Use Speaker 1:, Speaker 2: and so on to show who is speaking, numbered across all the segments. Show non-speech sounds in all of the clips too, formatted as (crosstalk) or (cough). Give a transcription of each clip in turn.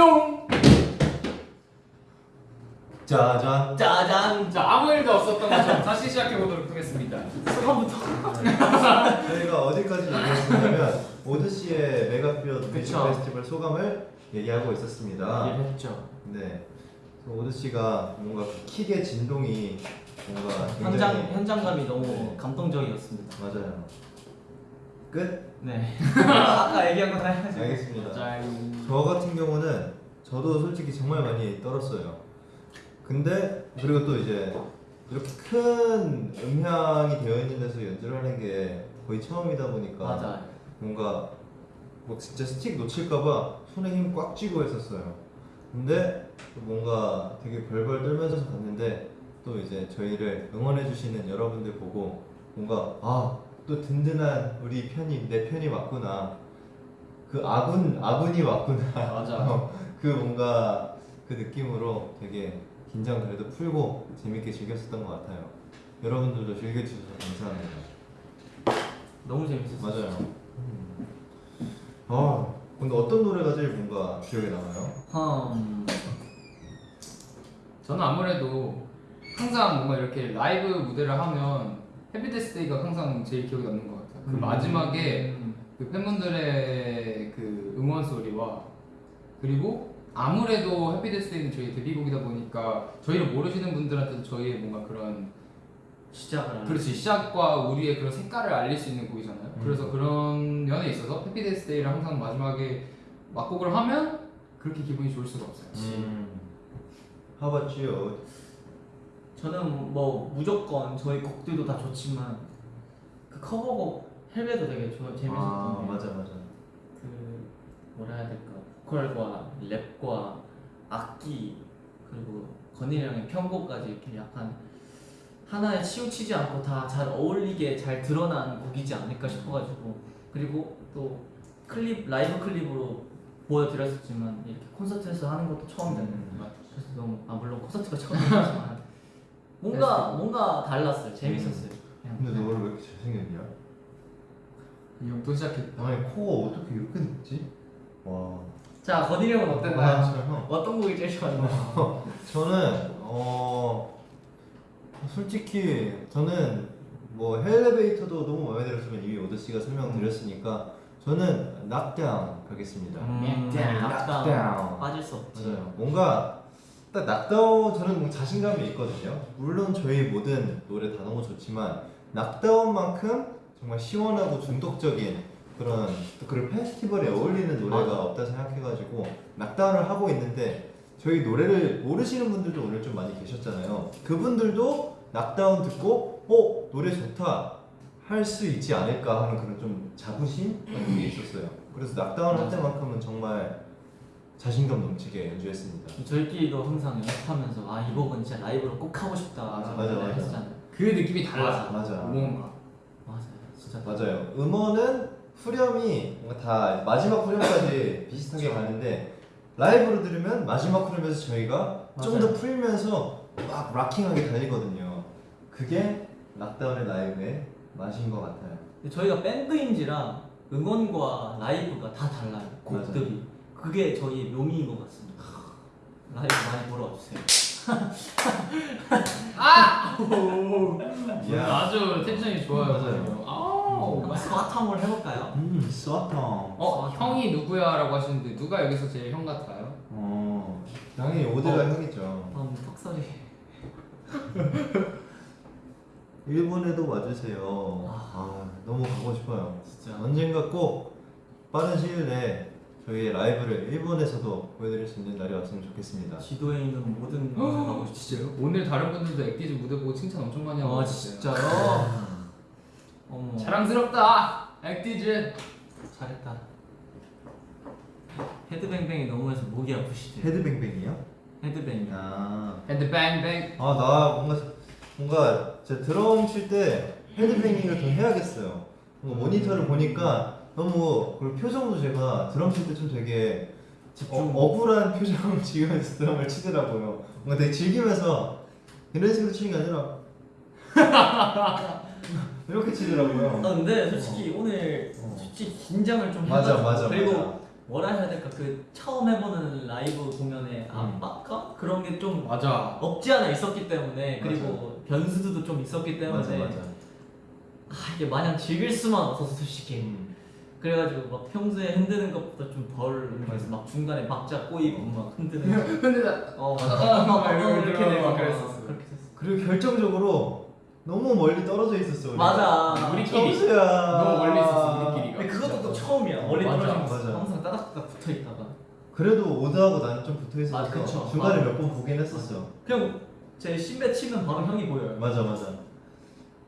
Speaker 1: 뿅!
Speaker 2: 짜잔.
Speaker 3: 짜잔.
Speaker 1: 자 아무 일도 없었던 것처럼 다시 시작해 보도록 하겠습니다.
Speaker 3: 소감부터. (laughs)
Speaker 2: 저희가 어디까지 얘기했었냐면 오드시의 메가피어 뮤직. 페스티벌 소감을 얘기하고 있었습니다.
Speaker 3: 얘기했죠.
Speaker 2: 네. 오드시가 뭔가 그 킥의 진동이 뭔가 굉장히
Speaker 3: 현장 현장감이 너무
Speaker 2: 네.
Speaker 3: 감동적이었습니다.
Speaker 2: 맞아요. 끝.
Speaker 3: 네. (laughs) 아까 얘기한 거다 해야죠.
Speaker 2: 알겠습니다.
Speaker 1: 짜요.
Speaker 2: 저 같은 경우는 저도 솔직히 정말 많이 떨었어요. 근데 그리고 또 이제 이렇게 큰 음향이 되어 있는 데서 연주를 하는 게 거의 처음이다 보니까
Speaker 3: 맞아요.
Speaker 2: 뭔가 뭐 진짜 스틱 놓칠까봐 손에 힘 꽉 쥐고 했었어요. 근데 또 뭔가 되게 벌벌 떨면서 갔는데 또 이제 저희를 응원해 주시는 여러분들 보고 뭔가 아 또 든든한 우리 편이 내 편이 맞구나. 그 아군 아군이 맞구나. (laughs)
Speaker 1: 맞아.
Speaker 2: 어, 그 뭔가 그 느낌으로 되게 긴장 그래도 풀고 재밌게 즐겼었던 것 같아요. 여러분들도 즐겨주셔서 감사합니다.
Speaker 3: 너무 재밌었어요.
Speaker 2: 맞아요. 아 근데 어떤 노래가 제일 뭔가 기억에 남아요?
Speaker 3: 음.
Speaker 1: 저는 아무래도 항상 뭔가 이렇게 라이브 무대를 하면 Happy Death Day가 항상 제일 기억에 남는 것 같아요. 그
Speaker 3: 음.
Speaker 1: 마지막에
Speaker 3: 음.
Speaker 1: 그 팬분들의 그 응원 소리와 그리고 아무래도 Happy Death Day는 저희 데뷔곡이다 보니까 저희를 모르시는 분들한테도 저희의 뭔가 그런
Speaker 3: 시작을.
Speaker 1: 그렇지 시작과 우리의 그런 색깔을 알릴 수 있는 곡이잖아요.
Speaker 2: 음.
Speaker 1: 그래서 그런 면에 있어서 Happy Death Day를 항상 마지막에 막곡을 하면 그렇게 기분이 좋을 수가 없어요.
Speaker 2: 음. How about you?
Speaker 3: 저는 뭐 무조건 저희 곡들도 다 좋지만 그 커버곡 헬베도 되게 좋아 재밌었던 아게
Speaker 2: 맞아 맞아.
Speaker 3: 그 뭐라 해야 될까 보컬과 랩과 악기 그리고 건일이 형의 편곡까지 이렇게 약간 하나에 치우치지 않고 다 잘 어울리게 잘 드러난 곡이지 않을까 싶어가지고 그리고 또 클립 라이브 클립으로 보여드렸었지만 이렇게 콘서트에서 하는 것도 처음이잖아요.
Speaker 2: 음.
Speaker 3: 그래서 너무 아 물론 콘서트가 처음이지만 뭔가 뭔가 달랐어요. 재밌었어요. 그냥.
Speaker 2: 근데 너 원래 왜 이렇게 잘생겼냐?
Speaker 1: 이형 또 시작했다.
Speaker 2: 아니 코가 어떻게 이렇게 높지? 와.
Speaker 3: 자 건일이 형은
Speaker 2: 아,
Speaker 3: 어땠나요?
Speaker 2: 진짜 형.
Speaker 3: 어떤 곡이 제일 좋았나요? (laughs)
Speaker 2: 저는 어 솔직히 저는 뭐 Hellevator도 너무 마음에 들었지만 이미 오드 씨가 설명드렸으니까 저는 Knock Down 가겠습니다.
Speaker 3: 음,
Speaker 1: Knock
Speaker 3: Down. Knock Down 빠질 수 없지.
Speaker 2: 맞아요. 뭔가 딱 Knock Down 저는 자신감이 있거든요. 물론 저희 모든 노래 다 너무 좋지만 Knock Down만큼 정말 시원하고 중독적인 그런 또 그런 페스티벌에 어울리는 노래가
Speaker 3: 맞아.
Speaker 2: 없다 생각해가지고 Knock Down을 하고 있는데 저희 노래를 모르시는 분들도 오늘 좀 많이 계셨잖아요. 그분들도 Knock Down 듣고 어 노래 좋다 할 수 있지 않을까 하는 그런 좀 자부심 같은 게 있었어요. 그래서 낙다운 할 때만큼은 정말 자신감 넘치게 연주했습니다.
Speaker 3: 저희끼리도 항상 연습하면서 아 이 곡은 진짜 라이브로 꼭 하고 싶다.
Speaker 1: 맞아,
Speaker 2: 맞아, 맞아.
Speaker 3: 했잖아요.
Speaker 1: 그 느낌이 달라.
Speaker 2: 맞아.
Speaker 1: 뭔가.
Speaker 3: 맞아요. 진짜
Speaker 2: 맞아요. 음원은 후렴이 뭔가 다 마지막 후렴까지 (laughs) 비슷하게 가는데 라이브로 들으면 마지막 후렴에서 저희가 좀 더. 풀면서 막 락킹하게 달리거든요. 그게 Knock Down의 라이브의 맛인 것 같아요.
Speaker 3: 저희가 밴드인지라 응원과 라이브가 다 달라요. 곡들이. 그게 저희의 묘미인 것 같습니다. 라이브 많이 보러 와주세요. (laughs)
Speaker 1: 아!
Speaker 2: 야.
Speaker 1: 아주 텐션이 좋아요.
Speaker 2: 맞아요.
Speaker 1: 아우.
Speaker 3: 한번 스와탕을 해볼까요?
Speaker 2: 음, 쏘아탕.
Speaker 1: 어 형이 누구야라고 하시는데 누가 여기서 제일 형 같아요?
Speaker 2: 어, 당연히 오드가
Speaker 3: 어.
Speaker 2: 형이죠.
Speaker 3: 음, 턱소리. (laughs)
Speaker 2: 일본에도 와주세요.
Speaker 3: 아.
Speaker 2: 아, 너무 가고 싶어요.
Speaker 3: 진짜.
Speaker 2: 언젠가 꼭 빠른 시일 내에 저희의 라이브를 일본에서도 보여드릴 수 있는 날이 왔으면 좋겠습니다.
Speaker 3: 지도에 있는 모든 곳을 가고 싶
Speaker 1: 진짜요? 오늘 다른 분들도 액티즈 무대 보고 칭찬 엄청 많이 하고
Speaker 3: 아
Speaker 1: 있어요.
Speaker 3: 진짜요? 어머.
Speaker 1: 자랑스럽다. 액티즈.
Speaker 3: 잘했다. 헤드뱅뱅이 너무해서 목이 아프시대요.
Speaker 2: 헤드뱅뱅이요?
Speaker 3: 헤드뱅이.
Speaker 2: 아,
Speaker 1: 밴드 뱅뱅.
Speaker 2: 아나 뭔가 뭔가 제 드럼 칠 때 헤드뱅잉을 더 해야겠어요. 뭔가 모니터를 보니까 너무 그리고 표정도 제가 드럼 칠 때 좀 되게
Speaker 3: 집중.
Speaker 2: 어, 억울한 (laughs) 표정을 지으면서 드럼을 치더라고요. 뭔가 되게 즐기면서 이런 식으로 치는 게 아니라 (laughs) 이렇게 치더라고요.
Speaker 3: 아 근데 솔직히 오늘
Speaker 2: 어.
Speaker 3: 솔직히 긴장을 좀
Speaker 2: 맞아 맞아
Speaker 3: 그리고
Speaker 2: 맞아.
Speaker 3: 뭐라 해야 될까 그 처음 해보는 라이브 공연의
Speaker 2: 음.
Speaker 3: 압박감 그런 게 좀
Speaker 1: 맞아.
Speaker 3: 없지 않아 있었기 때문에 그리고 변수들도 좀 있었기 때문에
Speaker 2: 맞아 맞아.
Speaker 3: 아 이게 마냥 즐길 수만 없어서 솔직히
Speaker 2: 음.
Speaker 3: 그래가지고 막 평소에 흔드는 것보다 좀덜
Speaker 2: 맞아.
Speaker 3: 막 중간에 박자 꼬이고 막 흔드는 (laughs) 거. 나어
Speaker 1: 아,
Speaker 3: 맞아 막
Speaker 1: 막 이렇게
Speaker 3: 이렇게 되고 막막
Speaker 1: 그랬었어.
Speaker 3: 그렇게 됐어
Speaker 2: 그리고 결정적으로 너무 멀리 떨어져 있었어. 우리가.
Speaker 3: 맞아
Speaker 1: 우리끼리.
Speaker 2: 점수야.
Speaker 1: 너무 멀리 있었어, 우리끼리가.
Speaker 3: 근데 그것도 또 처음이야 멀리
Speaker 1: 맞아,
Speaker 3: 떨어지는 거
Speaker 2: 맞아.
Speaker 3: 항상 따닥따닥 붙어 있다가
Speaker 2: 그래도 오드하고 나는 좀 붙어 있어서
Speaker 3: 그쵸.
Speaker 2: 중간에. 몇 번 보긴 했었어.
Speaker 3: 그냥 제 신배 치면 바로 형이 보여요
Speaker 2: 맞아 맞아.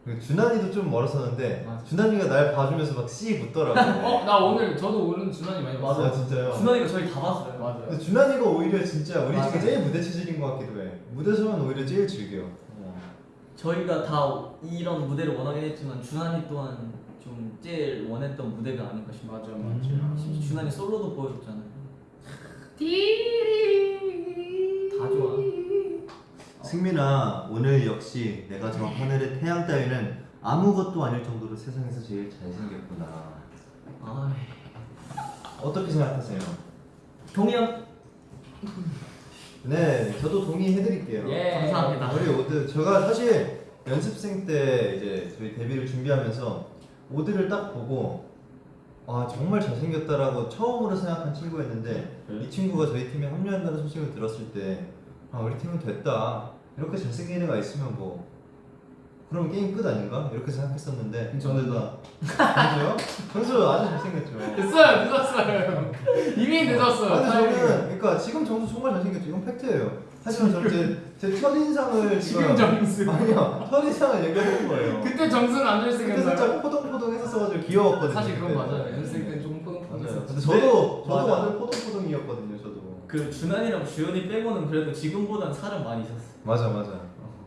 Speaker 2: 그리고 준환이도 좀 멀었었는데
Speaker 3: 맞아.
Speaker 2: 준환이가 날 봐주면서 막 씨 붙더라고. (laughs)
Speaker 1: 어, 나 오늘 저도 오늘 준환이 많이 봤어.
Speaker 2: 아 진짜요?
Speaker 3: 준환이가 저희 다 봤어요
Speaker 1: 맞아.
Speaker 2: 근데 준환이가 오히려 진짜 우리
Speaker 3: 맞아.
Speaker 2: 중에 제일 무대 체질인 것 같기도 해. 무대에서는 오히려 제일 즐겨.
Speaker 3: 저희가 다 이런 무대를 원하긴 했지만 준환이 또한 좀 제일 원했던 무대가 아닌가 싶어요
Speaker 1: 맞아,
Speaker 2: 음.
Speaker 3: 심지어 준환이 솔로도 보여줬잖아요 좋아
Speaker 2: 승민아 오늘 역시 내가 저 하늘의 태양 따위는 아무것도 아닐 정도로 세상에서 제일 잘생겼구나.
Speaker 3: 아
Speaker 2: 어떻게 생각하세요?
Speaker 3: 동의함
Speaker 2: 네, 저도 동의해드릴게요.
Speaker 3: 예 감사합니다
Speaker 2: 우리 오드 제가 사실 연습생 때 이제 저희 데뷔를 준비하면서 오드를 딱 보고 아 정말 잘생겼다라고 처음으로 생각한 친구였는데
Speaker 3: 네.
Speaker 2: 이 친구가 저희 팀에 합류한다는 소식을 들었을 때 아 우리 팀은 됐다 이렇게 잘생긴 애가 있으면 뭐 그럼 게임 끝 아닌가 이렇게 생각했었는데
Speaker 1: 저는
Speaker 2: 다 정수요? 정수 아주 잘생겼죠.
Speaker 1: 됐어요, 늦었어요. 이미 늦었어요.
Speaker 2: 아니 저는. 그러니까 지금 정수 정말 잘생겼죠. 이건 팩트예요. 하지만 저는 제, 제 첫인상을
Speaker 1: 지금 정수.
Speaker 2: 아니요 첫인상을 얘기하는 거예요.
Speaker 1: 그때 정수는 안
Speaker 2: 그때
Speaker 1: 잘생겼나요?
Speaker 2: 살짝 포동포동 했었어가지고 귀여웠거든요.
Speaker 1: 사실 그건. 맞아요. 연습생 때는 조금
Speaker 2: 맞아요.
Speaker 1: 포동포동 했었죠.
Speaker 2: 근데 저도 저도. 완전 포동포동이었거든요.
Speaker 3: 그 준환이랑 주현이 빼고는 그래도 지금보단 살은 많이 쪘어
Speaker 2: 맞아 맞아.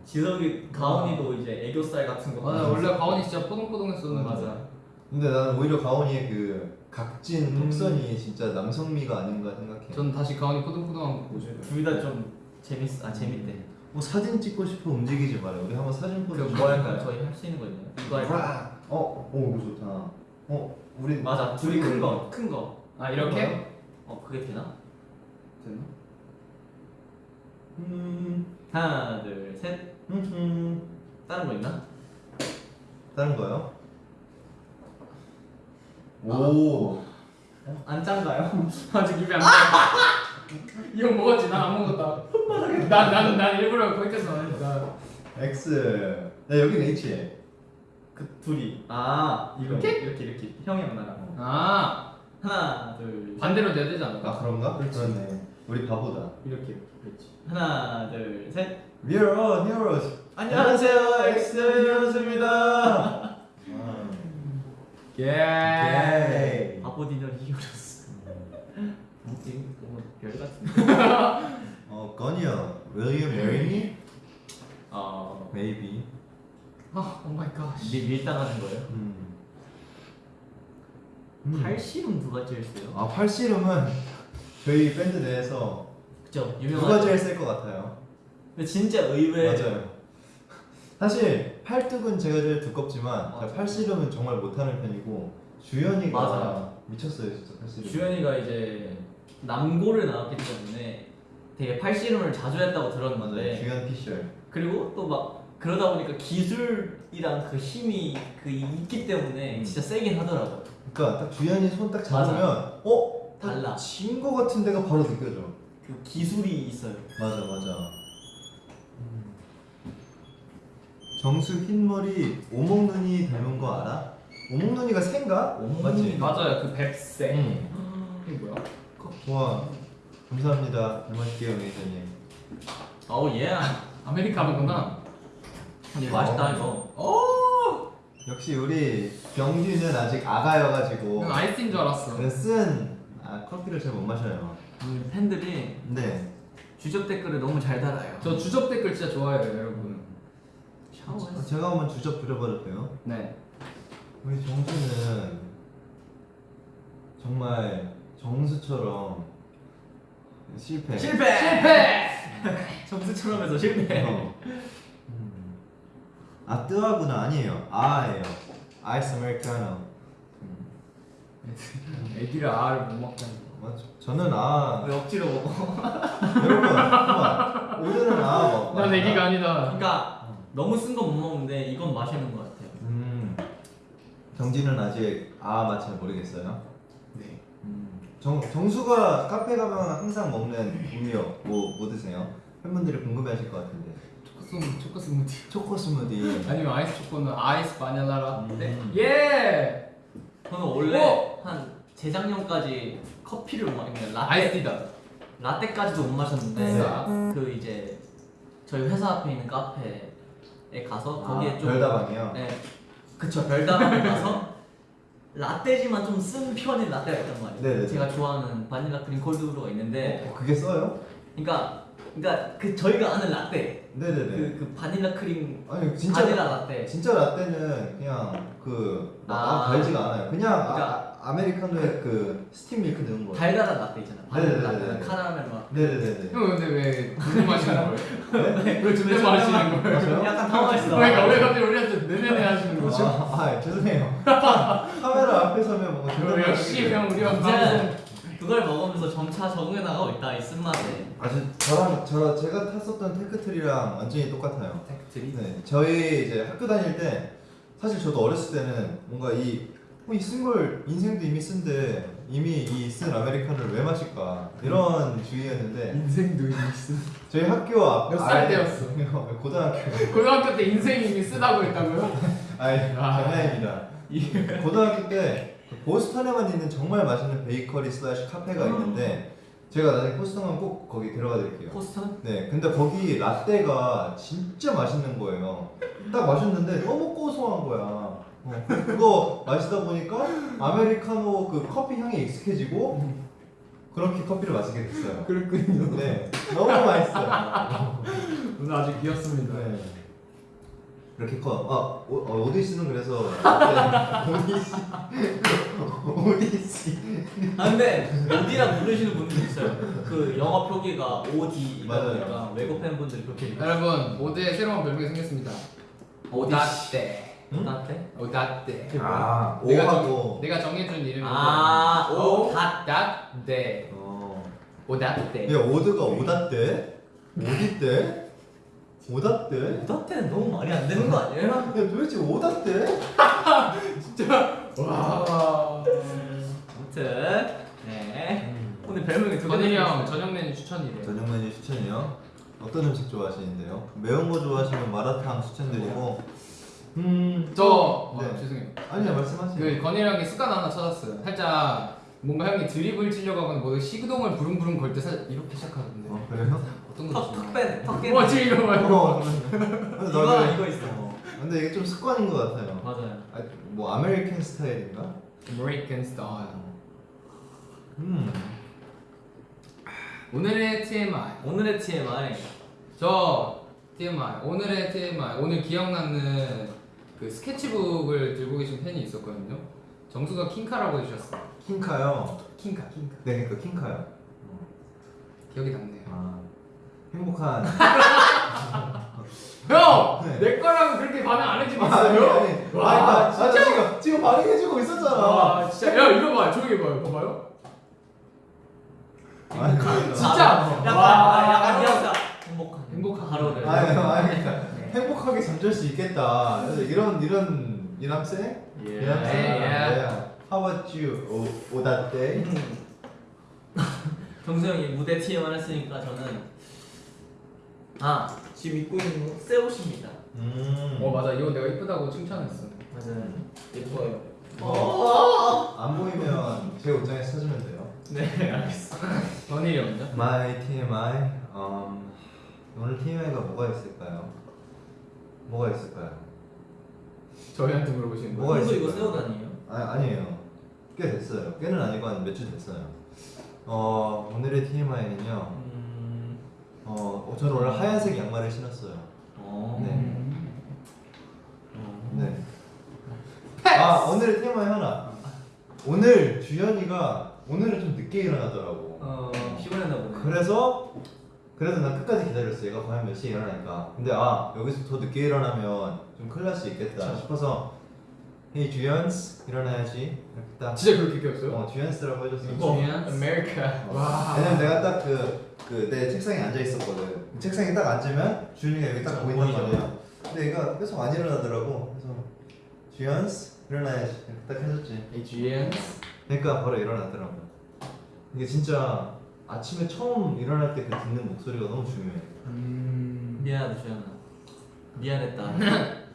Speaker 3: 지석이 가온이도 이제 애교살 같은 거
Speaker 1: 맞아, 원래 가온이 진짜 포동포동했었는데.
Speaker 3: 맞아
Speaker 2: 근데 나는 오히려 가온이의 그 각진
Speaker 1: 음.
Speaker 2: 턱선이 진짜 남성미가 아닌가 생각해.
Speaker 1: 전 다시 가온이 포동포동한 거 보셔요.
Speaker 3: 둘다 좀 재밌어 아 재밌대
Speaker 2: 뭐 사진 찍고 싶어 움직이지 마라. 우리 한번 사진 포즈.
Speaker 3: 그뭐 할까요? 저희 할 수 있는 거 있나요? 이거 할까요?
Speaker 2: 어, 오 이거 좋다. 어, 우리
Speaker 3: 맞아 둘이 큰 거 큰 거
Speaker 1: 아 이렇게?
Speaker 3: 어 그게 되나?
Speaker 1: 됐나?
Speaker 2: 음,
Speaker 3: 하나 둘셋
Speaker 2: 음, 음.
Speaker 3: 다른 거 있나?
Speaker 2: 다른 거요?
Speaker 3: 아.
Speaker 2: 오,
Speaker 3: 안 짠가요? (laughs)
Speaker 1: 아직 입에 안 나. 이거 먹었지? 난 안 먹었다. (laughs) 난난 난 일부러 거기까지 안 했다.
Speaker 2: X. 네 여기 H.
Speaker 3: 그 둘이 아 이거
Speaker 1: 이렇게?
Speaker 3: 이렇게 이렇게 형이랑 나랑
Speaker 1: 아
Speaker 3: 하나 둘
Speaker 1: 반대로 내야 되지
Speaker 2: 아
Speaker 1: 않을까?
Speaker 2: 그런가?
Speaker 1: 그렇지.
Speaker 2: 그렇네. 우리 바보다.
Speaker 1: 이렇게 그렇지.
Speaker 3: 하나 둘셋
Speaker 2: We are all heroes.
Speaker 3: 안녕하세요
Speaker 2: X heroes입니다.
Speaker 1: 예.
Speaker 2: 오케이.
Speaker 3: 아버디너 히어로스 뭐지? 너무 별 같은데
Speaker 2: 어, 건이야. Will you marry me?
Speaker 3: 어
Speaker 2: Maybe.
Speaker 1: 아, 오 마이 갓.
Speaker 3: 밀, 밀당하는 거예요?
Speaker 2: 음. 음.
Speaker 3: 팔씨름 누가 제일 세요?
Speaker 2: 아 팔씨름은 저희 밴드 내에서
Speaker 3: 그죠
Speaker 2: 누가
Speaker 3: 유명하죠
Speaker 2: 제일 셀 것 같아요.
Speaker 3: 근데 진짜 의외
Speaker 2: 맞아요. (laughs) 사실 팔뚝은 제가 제일 두껍지만
Speaker 3: 맞아.
Speaker 2: 팔씨름은 정말 못하는 편이고 주연이가
Speaker 3: 맞아.
Speaker 2: 미쳤어요 진짜 팔씨름.
Speaker 3: 주현이가 이제 남고를 나왔기 때문에 되게 팔씨름을 자주 했다고
Speaker 2: 맞아요.
Speaker 3: 들었는데
Speaker 2: 주연 피셜.
Speaker 3: 그리고 또 막 그러다 보니까 기술이랑 그 힘이 그 있기 때문에
Speaker 2: 음.
Speaker 3: 진짜 세긴 하더라고
Speaker 2: 그러니까 딱 주연이 손딱
Speaker 3: 맞아.
Speaker 2: 잡으면 어
Speaker 3: 달라.
Speaker 2: 진거 같은 데가 바로 느껴져.
Speaker 3: 그 기술이 있어요
Speaker 2: 맞아 맞아. 정수 흰머리 오목눈이 닮은 거 알아? 오목눈이가 새인가? 맞지?
Speaker 1: 맞아요, 그 뱁새.
Speaker 2: 응.
Speaker 1: 이게 뭐야?
Speaker 2: 와 감사합니다. 잘 마실게요 매니저님.
Speaker 3: 어우 예
Speaker 1: 아메리카노구나.
Speaker 3: 근데 맛있다 이거
Speaker 1: 오.
Speaker 2: 역시 우리 병규는 아직 아가여가지고
Speaker 1: 난 아이스인 줄 알았어.
Speaker 2: 아, 커피를 잘 못 마셔요.
Speaker 3: 우리 팬들이
Speaker 2: 근데
Speaker 3: 주접 댓글을 너무 잘 달아요
Speaker 1: 저 주접 댓글 진짜 좋아해요, 여러분.
Speaker 3: 샤워했어
Speaker 2: 제가 한번 주접 부려봐도 돼요?
Speaker 1: 네.
Speaker 2: 우리 정수는 정말 정수처럼 실패.
Speaker 3: 실패!
Speaker 1: 실패. (laughs)
Speaker 3: 정수처럼 해서 실패
Speaker 2: 어. 음. 아 뜨아구나 아니에요. 아예요. 아이스 아메리카노.
Speaker 1: 애기를 알을 못 먹다니.
Speaker 2: 맞죠. 저는 아
Speaker 3: 왜 억지로 먹어? (laughs)
Speaker 2: 여러분 오늘은 아 먹.
Speaker 1: 난 애기가 아니다.
Speaker 3: 그러니까 너무 쓴 거 못 먹는데 이건 맛있는 것 같아요.
Speaker 2: 음. 정진은 아직 아 맛 잘 모르겠어요.
Speaker 1: 네.
Speaker 2: 음. 정 정수가 카페 가면 항상 먹는 음료 뭐, 뭐 드세요? 팬분들이 궁금해하실 것 같은데
Speaker 1: 초코 스무 초코 스무디.
Speaker 2: 초코 스무디.
Speaker 1: 아니면 아이스 초코는 아이스 바닐라 라떼.
Speaker 2: 음.
Speaker 1: 예.
Speaker 3: 저는 원래
Speaker 1: 어?
Speaker 3: 한 재작년까지 커피를 못 마시는 라떼
Speaker 1: 아이스티다.
Speaker 3: 라떼까지도 못 마셨는데
Speaker 1: 네.
Speaker 3: 그 이제 저희 회사 앞에 있는 카페에 가서 거기에
Speaker 2: 아,
Speaker 3: 좀
Speaker 2: 별다방이요.
Speaker 3: 네, 그쵸 별다방에 가서 (laughs) 라떼지만 좀 쓴 편인 라떼가 있단 말이에요.
Speaker 2: 네네네.
Speaker 3: 제가 좋아하는 바닐라 크림 콜드브루가 있는데,
Speaker 2: 어, 그게 써요?
Speaker 3: 그러니까 그러니까 그 저희가 아는 라떼,
Speaker 2: 네네네.
Speaker 3: 그, 그 바닐라 크림
Speaker 2: 아니 진짜
Speaker 3: 바닐라 라떼.
Speaker 2: 진짜 라떼는 그냥 그막
Speaker 3: 아.
Speaker 2: 달지가 않아요. 그냥
Speaker 3: 그러니까-
Speaker 2: 아, 아메리카노에 그 스팀 밀크 넣은 거예요.
Speaker 3: 달달한 라떼 있잖아. 바닐라
Speaker 2: 네네네네.
Speaker 3: 라떼는 카라멜 맛.
Speaker 2: 네네네네.
Speaker 1: 형 근데 왜 존댓말하시는 (laughs) 거예요? 왜 존댓말하시는 거예요?
Speaker 2: 맞아요?
Speaker 3: 약간 당황했어.
Speaker 1: 그러니까 왜 갑자기 우리한테 네네네 하시는 거죠?
Speaker 2: 아, 아 죄송해요. (laughs) 카메라 앞에 서면 뭔가
Speaker 1: 어,
Speaker 2: 존댓말
Speaker 1: 역시 형 우리가
Speaker 3: 이제
Speaker 1: 방송
Speaker 3: 그걸 먹으면서 점차 적응해 나가고 있다 이 쓴맛에.
Speaker 2: 아주 저랑 저 제가 탔었던 tech tree랑 완전히 똑같아요.
Speaker 1: Tech tree.
Speaker 2: 네, 저희 이제 학교 다닐 때 사실 저도 어렸을 때는 뭔가 이 이 쓴 걸 인생도 이미 쓴데 이미 이 쓴 아메리카노를 왜 마실까 이런 주의였는데
Speaker 1: 인생도 있어.
Speaker 2: 저희 학교 앞
Speaker 1: 몇살
Speaker 2: 아예-
Speaker 1: 때였어? (laughs)
Speaker 2: 고등학교
Speaker 1: 고등학교 때 인생이 이미 쓰다고 했다고요? (laughs)
Speaker 2: 아니
Speaker 1: 아.
Speaker 2: 장난입니다. (laughs) 고등학교 때그 보스턴에만 있는 정말 맛있는 베이커리 슬래시 카페가 있는데 제가 나중에 보스턴 가면 꼭 거기 데려가 드릴게요.
Speaker 3: 보스턴?
Speaker 2: 네, 근데 거기 라떼가 진짜 맛있는 거예요. 딱 마셨는데 너무 고소한 거야. 어, 그거 마시다 보니까 아메리카노 그 커피 향이 익숙해지고 그렇게 커피를 마시게 됐어요.
Speaker 1: 그렇군요.
Speaker 2: 네, 너무 맛있어요.
Speaker 1: 오늘 아주 귀엽습니다.
Speaker 2: 네. 이렇게 커. 아, 오, 어, 오디 씨는 그래서 라떼- 오디 씨, 오디 씨.
Speaker 3: 아 근데 어디라 부르시는 분들 있어요. 그 영어 표기가 이다
Speaker 2: 맞아요.
Speaker 3: 외국 팬분들이 그렇게.
Speaker 1: 여러분 오드에 새로운 별명이 생겼습니다. 오다떼.
Speaker 2: 응?
Speaker 3: 라떼?
Speaker 1: 오다떼.
Speaker 2: 아,
Speaker 1: 내가
Speaker 2: 오하고.
Speaker 1: 내가 정해준 이름이
Speaker 3: 아, 오, 다.
Speaker 1: 오다떼.
Speaker 2: 어.
Speaker 1: 오다떼.
Speaker 2: 야 오드가 오다떼? 오디떼? 오다떼?
Speaker 3: 오다테는 너무 말이 안 되는 거 아니에요?
Speaker 2: 야 도대체 오다떼? (laughs)
Speaker 1: 진짜 와.
Speaker 3: 아무튼 네 오늘 별명이 두
Speaker 1: 건일이 형 저녁 메뉴 추천이래요.
Speaker 2: 저녁 메뉴 추천이요. 어떤 음식 좋아하시는데요? 매운 거 좋아하시면 마라탕 추천드리고. 음.
Speaker 1: 저 어,
Speaker 2: 네.
Speaker 1: 죄송해요.
Speaker 2: 아니요 말씀하세요.
Speaker 1: 그 건일 형이 습관 하나 찾았어요. 살짝 뭔가 형이 드립을 치려고 하거나 뭐 시그동을 부릉부릉 걸때 살짝 이렇게 시작하던데.
Speaker 2: 어 그래요?
Speaker 1: 어떤 거
Speaker 3: 턱,
Speaker 1: 드시나요?
Speaker 3: 턱 빼, 턱 깨.
Speaker 1: 와 지금 이거 봐요.
Speaker 2: 어.
Speaker 3: 이거 이거 있어.
Speaker 2: 근데 이게 좀 습관인 것 같아요.
Speaker 3: 맞아요.
Speaker 2: 아, 뭐 American style인가?
Speaker 1: American style.
Speaker 2: 음.
Speaker 1: 오늘의 TMI.
Speaker 3: 오늘의 TMI.
Speaker 1: 저 TMI. 오늘의 TMI. 오늘 기억나는 그 스케치북을 들고 계신 팬이 있었거든요. 정수가 킹카라고 해주셨어.
Speaker 2: 킹카요.
Speaker 1: 킹카, 킹카.
Speaker 2: 네, 그러니까 킹카요.
Speaker 1: 기억이 남네요.
Speaker 2: 아 행복한. (laughs)
Speaker 1: 형!
Speaker 2: 네.
Speaker 1: 내 거랑 그렇게 반응 안 해주고
Speaker 2: 아니
Speaker 1: 있어요?
Speaker 2: 아니.
Speaker 1: 와,
Speaker 2: 아니, 나, 나
Speaker 1: 진짜?
Speaker 2: 지금 지금 반응해주고 있었잖아.
Speaker 1: 아 진짜 야 이거 봐 조용히 봐요 봐봐요
Speaker 2: 아니,
Speaker 1: 진짜?
Speaker 3: 약간
Speaker 1: 와.
Speaker 3: 아, 약간. 행복한
Speaker 1: 행복한
Speaker 3: 하루를.
Speaker 2: 아니, 아니, 그러니까 행복하게 잠잘 수 있겠다. 그래서 이런 이런 이남생?
Speaker 3: 예.
Speaker 2: 이남생.
Speaker 1: 예, 예.
Speaker 2: 네. How about you? 오 오다떼. (laughs)
Speaker 3: 정수 형이 무대 TMI 했으니까 저는 아 지금 입고 있는 거새 옷입니다.
Speaker 2: 음.
Speaker 1: 어 맞아 이거 내가 이쁘다고 칭찬했어
Speaker 3: 맞아요. 예뻐요.
Speaker 2: 어. 안 보이면 제 옷장에서 찾으면 돼요.
Speaker 3: 네 알겠어.
Speaker 1: 전일이 먼저
Speaker 2: My TMI. 음, 오늘 TMI가 뭐가 있을까요? 뭐가 있을까요?
Speaker 1: 저희한테 물어보시는
Speaker 2: 뭐가
Speaker 1: 거예요?
Speaker 3: 이거
Speaker 2: 있을까요?
Speaker 3: 새옷 아니에요?
Speaker 2: 아, 아니에요. 꽤 됐어요. 꽤는 아니고 한 며칠 됐어요. 어, 오늘의 TMI는요.
Speaker 3: 음.
Speaker 2: 어, 어, 저는 원래 하얀색 양말을 신었어요.
Speaker 3: 어.
Speaker 2: 네.
Speaker 3: 어.
Speaker 2: 네. 아, 오늘의 TMI 하나. 오늘 주현이가 오늘은 좀 늦게 일어나더라고.
Speaker 3: 어 피곤했나 보네.
Speaker 2: 그래서 그래도 난 끝까지 기다렸어. 얘가 과연 몇 시에 일어날까. 근데 아 여기서 더 늦게 일어나면 좀 큰일 날 수 있겠다
Speaker 3: 그쵸.
Speaker 2: 싶어서 Hey 주연스 일어나야지 이렇게 딱
Speaker 1: 진짜 그렇게 키웠어요?
Speaker 2: 어, 주연스라고 해줬어
Speaker 1: 어,
Speaker 3: 주연스?
Speaker 1: 아메리카. 와.
Speaker 2: 왜냐면 내가 딱 그 그 내 책상에 앉아 있었거든 책상에 딱 앉으면 주연이가 여기 딱 보인단
Speaker 3: 보이죠.
Speaker 2: 말이야 근데 얘가 계속 안 일어나더라고 그래서 주연스 일어나야지 이렇게 딱 해줬지
Speaker 1: again.
Speaker 2: 그러니까 바로 일어나더라고. 이게 진짜 아침에 처음 일어날 때 그 듣는 목소리가 너무 중요해.
Speaker 1: 음.
Speaker 3: 미안하다 주연아 미안했다 (laughs)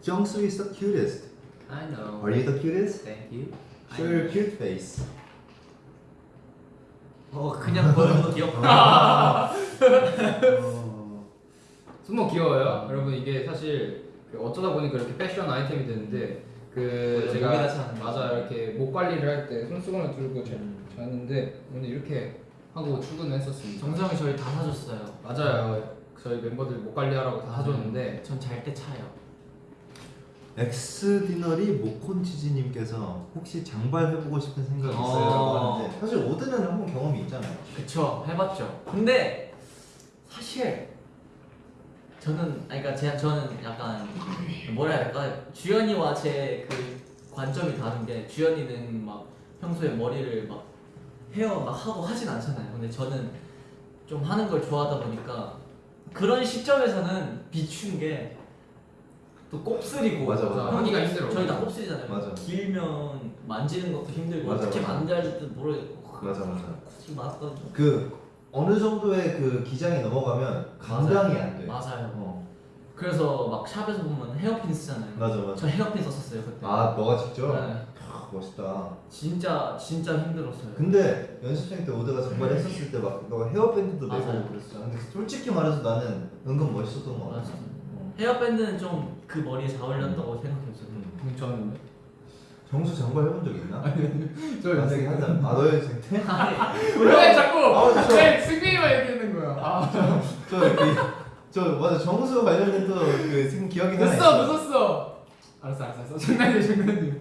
Speaker 2: 정수 is the cutest.
Speaker 1: I know.
Speaker 2: Are you the cutest?
Speaker 1: Thank you.
Speaker 2: Show your cute face.
Speaker 3: 어 그냥 보는 거 귀엽다
Speaker 2: 어,
Speaker 1: 숨어 귀여워요. 여러분 이게 사실 그 어쩌다 보니까 이렇게 패션 아이템이 되는데 그 제가. 맞아 이렇게 목 관리를 할 때 손수건을 들고 자-
Speaker 3: 음.
Speaker 1: 자는데 오늘 이렇게 하고 출근했었습니다.
Speaker 3: 정성이 저희 다 사줬어요
Speaker 1: 맞아요. 저희 멤버들 목 관리하라고 다 사줬는데
Speaker 3: 전 잘 때 차요
Speaker 2: 엑스디너리 모콘치즈님께서 혹시 장발 해보고 싶은 생각 있어요?
Speaker 3: 어.
Speaker 2: 라고 하는데 사실 오드는 한번 경험이 있잖아요.
Speaker 3: 그쵸 해봤죠 근데 사실 저는 아니 그러니까 제 저는 약간 뭐라 해야 될까 주연이와 제 그 관점이 다른 게 주연이는 막 평소에 머리를 막 헤어 막 하고 하진 않잖아요 근데 저는 좀 하는 걸 좋아하다 보니까 그런 시점에서는 비춘 게 또 곱슬이고
Speaker 2: 맞아, 맞아.
Speaker 1: 하기가 힘들어.
Speaker 3: 저희 다 곱슬이잖아요
Speaker 2: 맞아.
Speaker 3: 길면 만지는 것도 힘들고
Speaker 2: 맞아,
Speaker 3: 어떻게. 만져야 할지 모르겠고
Speaker 2: 맞아, 맞아.
Speaker 3: 굳이 맞던
Speaker 2: 그 어느 정도의 그 기장이 넘어가면 감당이 안 돼.
Speaker 3: 맞아요.
Speaker 2: 어,
Speaker 3: 그래서 막 샵에서 보면 헤어핀 쓰잖아요.
Speaker 2: 맞아 맞아.
Speaker 3: 저 헤어핀 썼었어요 그때.
Speaker 2: 아 너가 직접?
Speaker 3: 네.
Speaker 2: 아, 멋있다.
Speaker 3: 진짜 진짜 힘들었어요.
Speaker 2: 근데 연습생 때 오드가 정말
Speaker 3: 네.
Speaker 2: 했었을 때 막 너가 헤어밴드도
Speaker 3: 맞아요.
Speaker 2: 내고 그랬어. 근데 솔직히 말해서 나는 은근 멋있었던 거 같아.
Speaker 3: 맞아.
Speaker 2: 어.
Speaker 3: 헤어밴드는 좀 그 머리에 잘 어울렸다고 생각했어요.
Speaker 2: 음.
Speaker 1: 음, 저는
Speaker 2: 정수 장발 해본 적 있나?
Speaker 1: 저
Speaker 2: 만약에 한다. 아너 연습생 때? (laughs)
Speaker 1: 왜 자꾸
Speaker 2: 아, 저-
Speaker 1: 왜 승민이만 얘기하는 거야? 아,
Speaker 2: 저, 그, 저 맞아 정수 관련된 또그 지금 기억이 하나
Speaker 1: 늦었어 늦었어. 알았어 알았어 알았어. 장난이야 장난이야.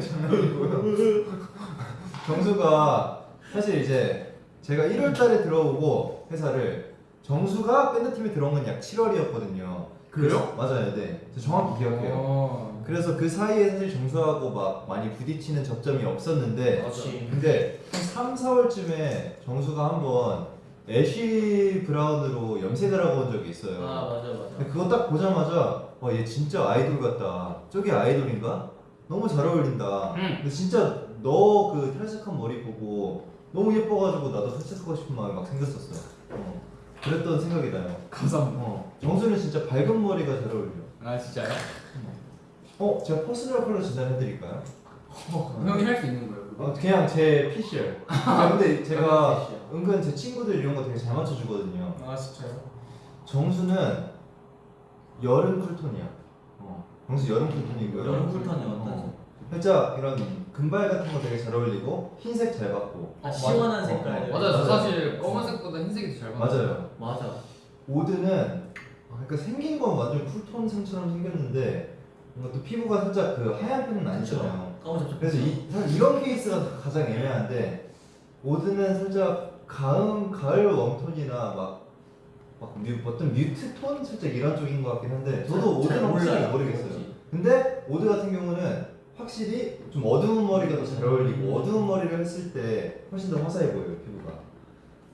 Speaker 2: 장난이고요. (laughs) 정수가 사실 이제 제가 1월달에 들어오고 회사를 정수가 밴드팀에 들어온 건 약 7월이었거든요.
Speaker 1: 그래요?
Speaker 2: 맞아요, 네. 저 정확히 기억해요.
Speaker 1: 어.
Speaker 2: 그래서 그 사이에 사실 정수하고 막 많이 부딪히는 접점이 없었는데
Speaker 3: 그렇지.
Speaker 2: 근데 한 3, 4월쯤에 정수가 한번 애쉬 브라운으로 염색을 하고 온 적이 있어요.
Speaker 3: 아 맞아 맞아.
Speaker 2: 그거 딱 보자마자 와 얘 진짜 아이돌 같다. 저게 아이돌인가? 너무 잘 어울린다.
Speaker 1: 응.
Speaker 2: 근데 진짜 너 그 탈색한 머리 보고 너무 예뻐가지고 나도 탈색하고 싶은 마음이 막 생겼었어. 어. 그랬던 생각이 나요.
Speaker 1: 감사합니다.
Speaker 2: 어. 정수는 진짜 밝은 머리가 잘 어울려.
Speaker 1: 아 진짜요?
Speaker 2: 어, 제가 퍼스널 컬러 진단해드릴까요?
Speaker 1: 형이 할 수 있는 거예요? 그거?
Speaker 2: 어, 그냥 제 피셜. (laughs) 아, 근데 제가. 은근 제 친구들 이런 거 되게 잘 맞춰주거든요.
Speaker 1: 아 진짜요?
Speaker 2: 정수는 여름 쿨톤이야. 어. 정수 여름 쿨톤이고요.
Speaker 3: 여름 쿨톤이 어떤?
Speaker 2: 어. 살짝 이런 금발 같은 거 되게 잘 어울리고 흰색 잘 받고.
Speaker 3: 아 시원한
Speaker 2: 어,
Speaker 3: 색깔.
Speaker 2: 어,
Speaker 1: 맞아요. 저
Speaker 2: 맞아요.
Speaker 1: 사실 검은색보다 흰색이 더잘 맞아요.
Speaker 2: 맞아요.
Speaker 3: 맞아.
Speaker 2: 오드는 아, 그러니까 생긴 건 완전 쿨톤 상처럼 생겼는데 뭔가 또 피부가 살짝 그 하얀 편은 아니잖아요.
Speaker 3: 까무잡잡.
Speaker 2: 그래서 이, 사실 이런 케이스가 가장 애매한데 오드는 살짝 가을 가을 웜톤이나 막, 막 뮤, 어떤 mute 톤 살짝 이런 쪽인 것 같긴 한데 저도
Speaker 3: 잘
Speaker 2: 오드는 확실히. 모르겠어요.
Speaker 3: 뭐지?
Speaker 2: 근데 오드 같은 경우는 확실히 좀 어두운 머리가 더 잘 어울리고 어두운 머리를 했을 때 훨씬 더 화사해 보여요 피부가.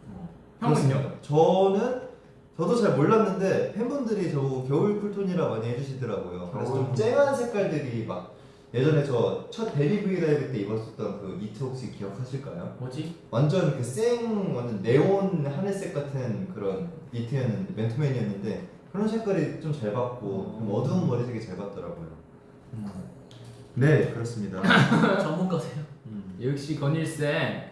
Speaker 2: 어,
Speaker 1: 형은요?
Speaker 2: 저는 저도 잘 몰랐는데 팬분들이 저보고 겨울 쿨톤이라 많이 해주시더라고요. 그래서 좀
Speaker 1: 어.
Speaker 2: 쨍한 색깔들이 막 예전에 저 첫 데뷔 브이라이브 때 입었었던 그 니트 혹시 기억하실까요?
Speaker 3: 뭐지?
Speaker 2: 완전 그 생 완전 네온 하늘색 같은 그런 니트였는데 맨투맨이었는데 그런 색깔이 좀 잘 받고 좀 어두운 머리색이 잘 받더라고요. 네 그렇습니다. (laughs)
Speaker 3: 전문가세요.
Speaker 2: 음.
Speaker 1: 역시 건일 쌤.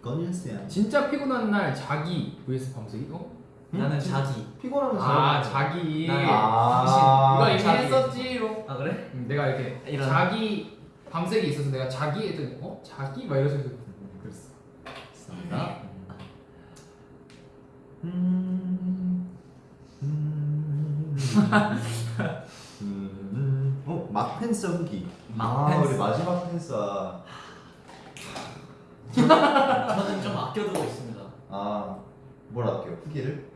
Speaker 2: 건일스야.
Speaker 1: 진짜 피곤한 날 자기 vs 밤새기? 어?
Speaker 3: 나는 자기.
Speaker 2: 피곤하면 아잘
Speaker 1: 자기.
Speaker 3: 나-
Speaker 2: 아,
Speaker 1: 이거 이미
Speaker 3: 자기.
Speaker 1: 했었지로.
Speaker 3: 아 그래?
Speaker 1: 음, 내가 이렇게
Speaker 3: 이런.
Speaker 1: 자기 밤색이 있어서 내가 자기 했더니 어 자기 막 이러면서 그랬어.
Speaker 2: 맞습니다. 음, 음, 음, 어 막펜서 후기. 아. 우리 마지막 펜서.
Speaker 3: 저는 좀 아껴두고 있습니다.
Speaker 2: 아뭘 할게요 후기를?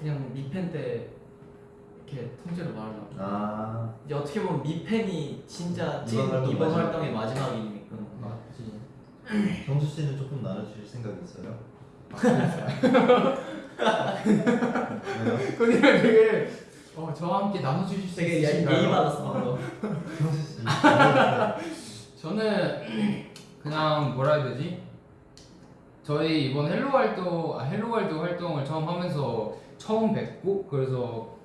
Speaker 3: 그냥 미팬 때 이렇게 통째로 말하려고.
Speaker 2: 아
Speaker 3: 이제 어떻게 보면 미팬이 진짜 찐
Speaker 2: 이번 활동
Speaker 3: 이번. 활동의 마지막이니까.
Speaker 1: 맞지. (clears throat)
Speaker 2: 정수 씨는 조금 나눠주실 생각 있어요? 왜요?
Speaker 1: 건이랑 (laughs) 되게 어, 저와 함께 나눠주실 수
Speaker 3: 되게? 예의 받았어. (laughs)
Speaker 2: 정수 씨.
Speaker 1: 저는 그냥 뭐라 해야 되지? 저희 이번 Hello 활동, 아, Hello 활동 활동을 처음 하면서 처음 뵙고 그래서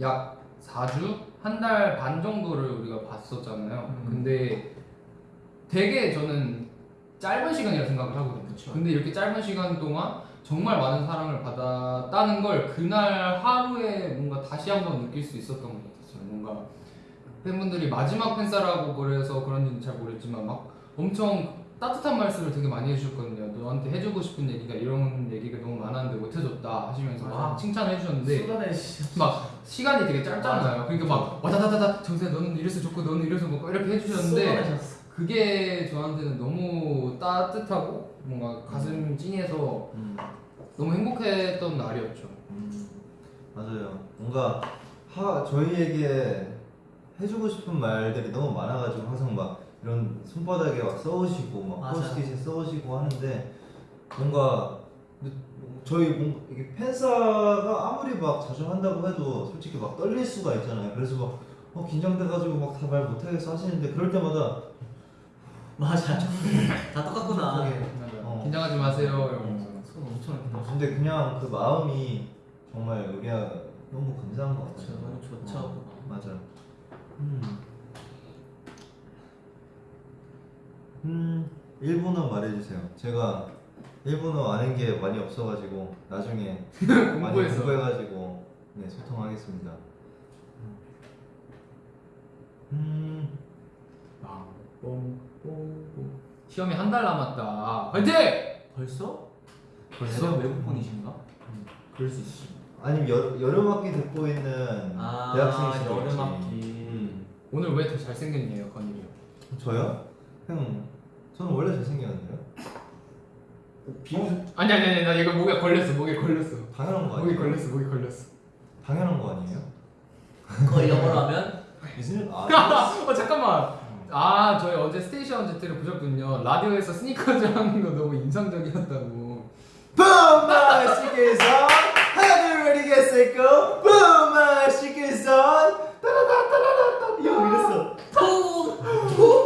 Speaker 1: 약 4주? 한 달 반 정도를 우리가 봤었잖아요.
Speaker 3: 음.
Speaker 1: 근데 되게 저는 짧은 시간이라 생각을 하거든요.
Speaker 3: 그쵸.
Speaker 1: 근데 이렇게 짧은 시간 동안 정말 많은 사랑을 받았다는 걸 그날 하루에 뭔가 다시 한번 느낄 수 있었던 것 같았어요. 뭔가 팬분들이 마지막 팬사라고 그래서 그런지는 잘 모르겠지만 막 엄청 따뜻한 말씀을 되게 많이 해주셨거든요. 너한테 해주고 싶은 얘기가 이런 얘기가 너무 많았는데 못해줬다 하시면서 막
Speaker 3: 맞아.
Speaker 1: 칭찬을 해주셨는데. 막 시간이 되게 짧잖아요. 그러니까 막 와다다다다 정세 너는 이래서 좋고 너는 이래서 뭐 이렇게 해주셨는데
Speaker 3: 쏟아내셨어.
Speaker 1: 그게 저한테는 너무 따뜻하고 뭔가 가슴 찡해서
Speaker 2: 음,
Speaker 1: 너무 행복했던 날이었죠.
Speaker 2: 음, 맞아요. 뭔가 하 저희에게 해주고 싶은 말들이 너무 많아가지고 항상 막 이런 손바닥에 막 써오시고 막. 포스트잇에 써오시고 하는데 뭔가 저희 뭔가 이게 팬사가 아무리 막 자주 한다고 해도 솔직히 막 떨릴 수가 있잖아요. 그래서 막 어, 긴장돼가지고 막 다 말 못하겠어 하시는데 그럴 때마다
Speaker 3: 맞아. (laughs) 다 똑같구나.
Speaker 2: 어.
Speaker 1: 긴장하지 마세요. 이러면서.
Speaker 3: 손 엄청 이렇게
Speaker 2: 근데 그냥 그 마음이 정말 우리가 너무 감사한 것 같아요.
Speaker 3: 너무 좋죠.
Speaker 2: 어, 맞아. 음. 음, 일본어 말해주세요. 제가 일본어 아는 게 많이 없어가지고 나중에 (laughs) 많이
Speaker 1: 공부해서.
Speaker 2: 공부해가지고 네 소통하겠습니다. 음,
Speaker 1: 아, 뽕 뽕 뽕. 시험이 한 달 남았다. 화이팅!
Speaker 3: 벌써?
Speaker 1: 벌써?
Speaker 3: 외국분이신가?
Speaker 1: 그럴 수 있어.
Speaker 2: 아니면 여, 여름 학기 듣고 있는
Speaker 3: 아
Speaker 2: 대학생이시죠?
Speaker 3: 여름 학기.
Speaker 2: 음.
Speaker 1: 오늘 왜 더 잘생겼네요, 건일이 형.
Speaker 2: 저요? 형, 저는 원래 잘생겼는데요.
Speaker 3: 비웃.
Speaker 1: 아니 아니 아니 나 이거 목에 걸렸어, 목에 걸렸어.
Speaker 2: 당연한 거
Speaker 1: 목에
Speaker 2: 아니에요?
Speaker 1: 걸렸어, 목에 걸렸어.
Speaker 2: 당연한 거 아니에요?
Speaker 3: 그거 영어로 하면
Speaker 2: 무슨 아, (laughs)
Speaker 1: 어 잠깐만. 아 저희 어제 스테이션 제트를 보셨군요. 라디오에서 스니커즈 하는 거 너무 인상적이었다고.
Speaker 2: 붐마 시계선 하늘 ready get set go 붐마 시계선 따라다따라다따 이거 이랬어
Speaker 3: 푸.
Speaker 1: 근데 잠깐.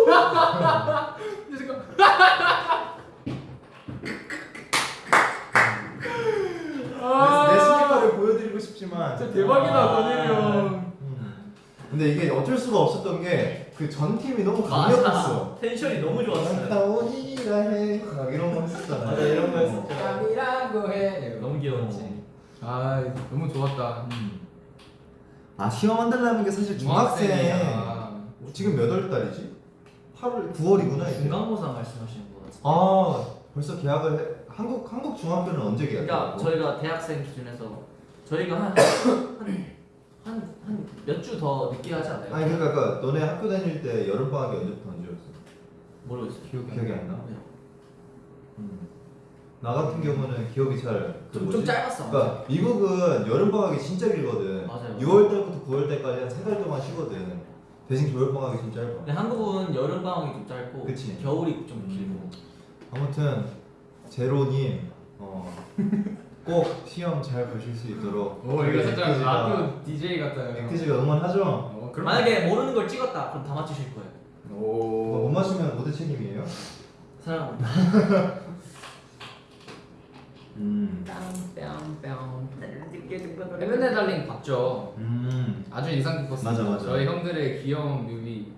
Speaker 2: 내 스니커를 보여드리고 싶지만
Speaker 1: 아. 진짜 대박이다,
Speaker 2: 아.
Speaker 1: 건일이 형.
Speaker 2: 음. 근데 이게 어쩔 수가 없었던 게 그 전 팀이 너무. 강력했어
Speaker 3: 텐션이 너무 좋았어요.
Speaker 2: 나 오니라 해막 이런 거 했었잖아요
Speaker 3: 맞아 이런 거 했었죠.
Speaker 1: 깜이라고 해.
Speaker 3: 너무 귀여웠지.
Speaker 1: 아 너무 좋았다.
Speaker 2: 음. 아 시험 한달라는 게 사실 중학생. 지금 몇 월 달이지? 8월 9월이구나 이제
Speaker 3: 중간고사 말씀하시는 거 같은데.
Speaker 2: 아 벌써 계약을 해 한국 한국 중학교는 언제
Speaker 3: 그러니까
Speaker 2: 계약했고?
Speaker 3: 저희가 대학생 기준에서 저희가 한 한 한 몇 주 더 늦게 하지 않아요?
Speaker 2: 아니 그러니까, 그러니까 너네 학교 다닐 때 여름 방학이 언제부터 언제였어?
Speaker 3: 모르겠어요.
Speaker 1: 기억이 안
Speaker 2: 기억이
Speaker 1: 나.
Speaker 2: 안 나?
Speaker 3: 네.
Speaker 2: 음. 나 같은 경우는 기억이 잘 그
Speaker 3: 좀,
Speaker 2: 뭐지?
Speaker 3: 좀 짧았어.
Speaker 2: 그러니까 미국은 여름 방학이 진짜 길거든.
Speaker 3: 맞아요.
Speaker 2: 6월 달부터 9월 달까지 한 세 달 동안 쉬거든. 대신 겨울 방학이 좀 짧아.
Speaker 3: 근데 한국은 여름 방학이 좀 짧고
Speaker 2: 그치.
Speaker 3: 겨울이 좀 길고.
Speaker 2: 아무튼 제로님 어, (laughs) 꼭 시험 잘 보실 수 있도록.
Speaker 1: 오 이거 살짝 라디오 DJ 같아요.
Speaker 2: 액티즈가 응원하죠.
Speaker 1: 어,
Speaker 3: 만약에 모르는 걸 찍었다 그럼 다 맞추실 거예요.
Speaker 2: 뭐못
Speaker 1: 오.
Speaker 2: 맞추면 모두 책임이에요.
Speaker 3: 사랑합니다. (laughs)
Speaker 2: 음.
Speaker 1: 헤븐의 달링 봤죠.
Speaker 2: 음.
Speaker 1: 아주 인상 깊었습니다.
Speaker 2: 맞아, 맞아.
Speaker 1: 저희 형들의 귀여운 뮤비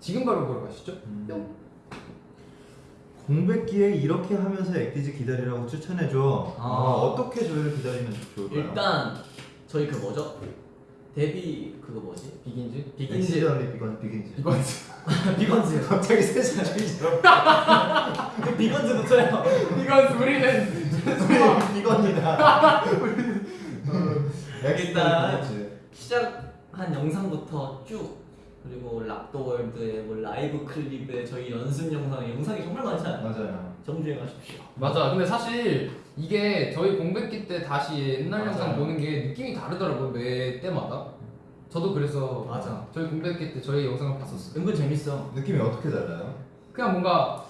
Speaker 1: 지금 바로 보러 가시죠.
Speaker 2: 음. 공백기에 이렇게 하면서 액티즈 기다리라고 추천해줘.
Speaker 3: 아.
Speaker 2: 아, 어떻게 저희를 기다리면 좋을까요?
Speaker 3: 일단 저희 그 뭐죠? 데뷔 그거 뭐지?
Speaker 1: 비긴즈.
Speaker 3: 비긴즈
Speaker 2: 언리 비건 비긴즈.
Speaker 3: 비건즈 (laughs)
Speaker 2: 갑자기 세상주의처럼
Speaker 3: 비건즈부터요.
Speaker 1: 비건즈 우리는
Speaker 2: 비건이다.
Speaker 3: 일단
Speaker 2: 비건즈.
Speaker 3: 시작한 영상부터 쭉 그리고 락더월드의 뭐 라이브 클립에 저희 연습 영상 영상이 정말 많잖아요.
Speaker 2: 맞아요.
Speaker 3: 정주행하십시오.
Speaker 1: 맞아. 근데 사실 이게 저희 공백기 때 다시 옛날
Speaker 3: 맞아요.
Speaker 1: 영상 보는 게 느낌이 다르더라고요. 매 때마다. 저도 그래서
Speaker 3: 맞아.
Speaker 1: 저희 공백기 때 저희 영상을 봤었어요.
Speaker 3: 은근 재밌어.
Speaker 2: 느낌이 어떻게 달라요?
Speaker 1: 그냥 뭔가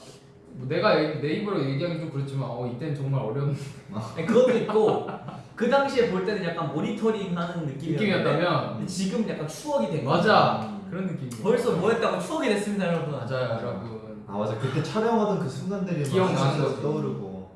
Speaker 1: 뭐 내가 내 입으로 얘기하기 좀 그렇지만 어 이때는 정말 어려운 (laughs)
Speaker 3: 아니, 그것도 있고 그 당시에 볼 때는 약간 모니터링하는
Speaker 1: 느낌이었다면
Speaker 3: 지금 약간 추억이 된.
Speaker 1: 맞아 그런 느낌.
Speaker 3: 벌써 뭐 했다고 추억이 됐습니다, 여러분.
Speaker 1: 맞아요 여러분.
Speaker 2: 아 맞아 그때 촬영하던 그 순간들이 막
Speaker 1: 기억나는 거지.
Speaker 2: 떠오르고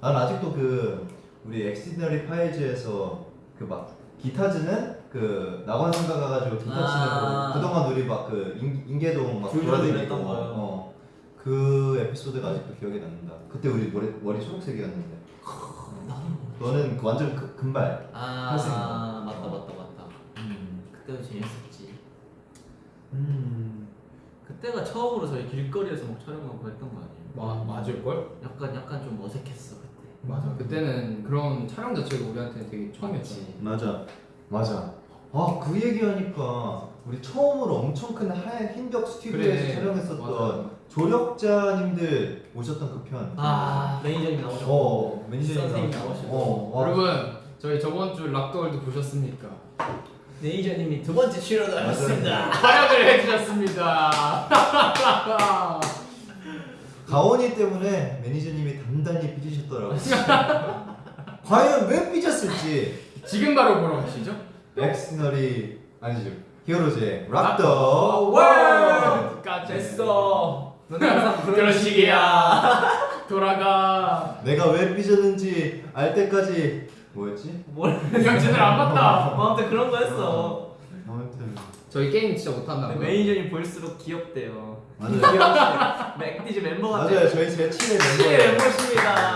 Speaker 2: 난 아직도 그 우리 엑스디너리 파이즈에서 그 막 기타 치는 그 낙원상가 가가지고 기타 치는
Speaker 3: 아.
Speaker 2: 그 그동안 우리 막 그 인계동 막 돌아다니고. 어, 그 에피소드가 아직도 기억이 남는다 그때 우리 머리, 머리 초록색이었는데 너는 그 완전 그, 금발
Speaker 3: 아,
Speaker 2: 탈색.
Speaker 3: 맞다, 맞다, 맞다.
Speaker 2: 음.
Speaker 3: 그때도 재밌었지.
Speaker 2: 음.
Speaker 3: 그때가 처음으로 저희 길거리에서 막 촬영하고 했던 거 아니에요?
Speaker 1: 마 맞을 걸?
Speaker 3: 약간 약간 좀 어색했어 그때.
Speaker 1: 맞아. 그때는 그런 촬영 자체가 우리한테는 되게 처음이었지.
Speaker 2: 맞아 맞아 아 그 얘기하니까 우리 처음으로 엄청 큰 하얀 흰벽 스튜디오에서
Speaker 1: 그래.
Speaker 2: 촬영했었던
Speaker 1: 맞아.
Speaker 2: 조력자님들 오셨던 그 편
Speaker 3: 아 매니저님 나오셨고.
Speaker 2: 어 매니저님. 나오시고. 어, 와.
Speaker 1: 여러분 저희 저번 주 Rock the World 보셨습니까?
Speaker 3: 매니저님이 두 번째 출연을
Speaker 2: 맞아요.
Speaker 3: 하셨습니다.
Speaker 1: 활약을 해주셨습니다. (laughs)
Speaker 2: 가온이 때문에 매니저님이 단단히 삐지셨더라고 (laughs) 과연 왜 삐졌을지
Speaker 1: 지금 바로 보러 가시죠.
Speaker 2: 엑스디너리 아니죠 히어로즈의
Speaker 1: 락
Speaker 2: 락더
Speaker 1: 월드!
Speaker 2: 네.
Speaker 3: 됐어. 너는 항상 그런 식이야. (laughs)
Speaker 1: 돌아가.
Speaker 2: 내가 왜 삐졌는지 알 때까지 뭐였지?
Speaker 3: 뭘?
Speaker 1: 형 제대로 안 봤다.
Speaker 3: 뭐 아무튼 그런 거 했어.
Speaker 2: 아무튼
Speaker 1: 저희 게임 진짜 못한다.
Speaker 3: 근데 매니저님 볼수록 귀엽대요.
Speaker 2: 맞아요.
Speaker 3: 맥디즈 멤버 같아.
Speaker 2: 맞아요 저희 제 7의
Speaker 3: 네,
Speaker 2: 멤버예요
Speaker 3: 멤버십니다.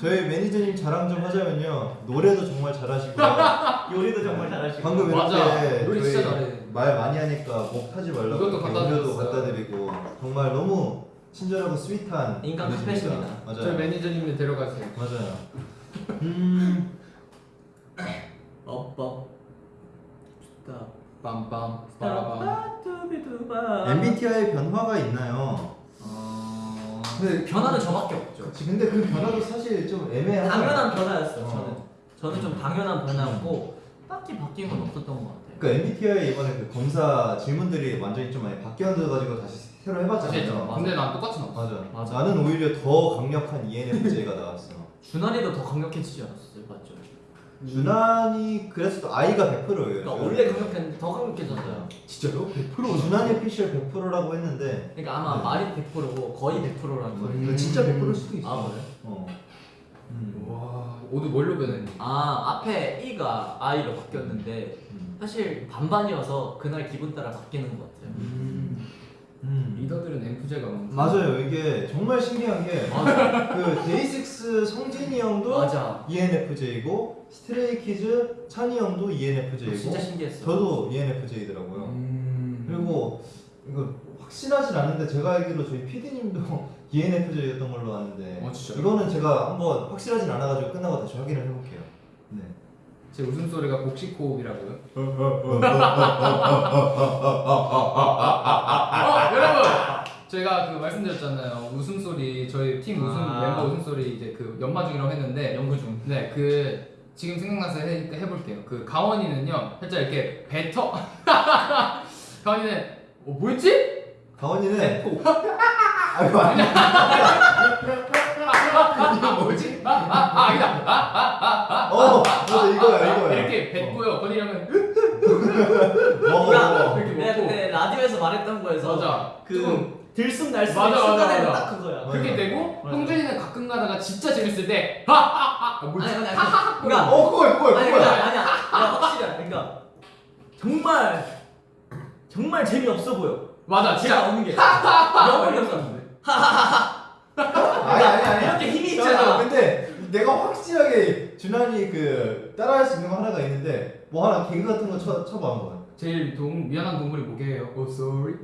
Speaker 2: 저희 매니저님 자랑 좀 하자면요 노래도 정말 잘하시고 (laughs)
Speaker 3: 요리도 정말 잘하시고.
Speaker 2: 방금
Speaker 1: 맞아.
Speaker 2: 이렇게
Speaker 1: 노래
Speaker 2: 저희
Speaker 1: 진짜 잘해.
Speaker 2: 말 많이 하니까 목 타지 말라고
Speaker 1: 이것도
Speaker 2: 이렇게
Speaker 1: 갖다
Speaker 2: 음료도
Speaker 1: 드렸어요.
Speaker 2: 갖다 드리고 정말 너무 친절하고 스윗한
Speaker 3: 인간. 카페십니다.
Speaker 2: 맞아요
Speaker 1: 저희 매니저님을 데려가세요.
Speaker 2: 맞아요 음
Speaker 3: 업법. 좋다.
Speaker 1: 빰빰
Speaker 3: 아,
Speaker 1: 빠라밤.
Speaker 2: MBTI 변화가 있나요?
Speaker 3: 어...
Speaker 2: 근데
Speaker 3: 변화는 저밖에 없죠.
Speaker 2: 그치, 근데 그 변화도 사실 좀 애매하죠
Speaker 3: 당연한 변화였어.
Speaker 2: 어.
Speaker 3: 저는. 저는 좀 당연한 변화였고 딱히 바뀐 건 없었던 것 같아요.
Speaker 2: 그러니까 MBTI 이번에 그 검사 질문들이 완전히 좀 많이 바뀌어가지고 다시 새로 해봤잖아요
Speaker 1: 좀. 근데 난 똑같이 나왔어.
Speaker 2: 맞아.
Speaker 3: 맞아.
Speaker 2: 나는 오히려 더 강력한 ENFJ가 나왔어.
Speaker 3: 준환이도 더 강력해지지 않았어
Speaker 2: 준환이 그래서 또 I가 100%예요.
Speaker 3: 그러니까 원래 강력했는데 더 강력해졌어요.
Speaker 2: 진짜요? 100%? 준환이 피셜 100%라고 했는데
Speaker 3: 그러니까 아마
Speaker 2: 네.
Speaker 3: 말이 100%고 거의 100%라는 거예요.
Speaker 2: 이거 진짜 100%일 수도 있어.
Speaker 3: 아 그래?
Speaker 2: 어. 음.
Speaker 1: 와, 오늘 뭘로 변했니?
Speaker 3: 아 앞에 E가 I로 바뀌었는데
Speaker 2: 음.
Speaker 3: 사실 반반이어서 그날 기분 따라 바뀌는 것 같아요.
Speaker 2: 음. 음.
Speaker 1: 리더들은 엔프제가 많고.
Speaker 2: 맞아요. 이게 정말 신기한 게
Speaker 3: 맞아.
Speaker 2: 그 데이식스 성진이 형도
Speaker 3: 맞아.
Speaker 2: ENFJ고 스트레이키즈 찬이 형도 ENFJ고
Speaker 3: 진짜 신기했어.
Speaker 2: 저도 ENFJ더라고요.
Speaker 1: 음.
Speaker 2: 그리고 이거 확실하진 않은데 제가 알기로 저희 PD님도 (laughs) ENFJ였던 걸로 아는데
Speaker 1: 어?
Speaker 2: 이거는 제가 한번 확실하진 않아가지고 끝나고 다시 확인을 해볼게요. 네.
Speaker 1: 제 웃음소리가 복식호흡이라고요? 어, 여러분! 저희가 그 말씀드렸잖아요. 웃음소리, 저희 팀 웃음,
Speaker 3: 아.
Speaker 1: 멤버 웃음소리 이제 그 연마 중이라고 했는데,
Speaker 3: 연구 중.
Speaker 1: 네, 그, 지금 생각나서 해, 해볼게요. 그, 가원이는요, 살짝 이렇게 뱉어. (laughs) 가원이는, 어, 뭐였지?
Speaker 2: 가원이는
Speaker 1: 뱉고. (laughs)
Speaker 2: 아이고 아니 (laughs)
Speaker 1: 이거 뭐지? 아, 아, 아, 아니다. 아, 아, 아, 아.
Speaker 2: 어 이거야 이거야
Speaker 1: 이렇게 뱉고요. 건이 형은,
Speaker 2: 먹어
Speaker 3: 야,
Speaker 2: 먹어
Speaker 1: 이렇게
Speaker 3: 내가 라디오에서 말했던 거에서
Speaker 1: 맞아.
Speaker 3: 그
Speaker 1: 맞아,
Speaker 3: 순간에는. 딱 그거야.
Speaker 1: 그렇게 되고. 형준이는 가끔 가다가 진짜 재밌을 때, 하, 하, 하. 아, 뭐지?
Speaker 3: 아니. 그러니까
Speaker 2: 어 그거야 그거야 그거야
Speaker 3: 그러니까 아니야. 야, 확실해. 그러니까 정말 정말 재미없어 보여.
Speaker 1: 맞아, 진짜.
Speaker 3: 없는 게. 너무 어이없었는데.
Speaker 2: 아니 아니 아니
Speaker 3: 이렇게 힘이 있잖아.
Speaker 2: 근데 내가 확실하게 준환이 그 따라할 수 있는 거 하나가 있는데 뭐 하나 개그 같은 거 쳐, 쳐봐 한번
Speaker 1: 제일 동, 미안한 동물이 뭐게요? Oh, sorry.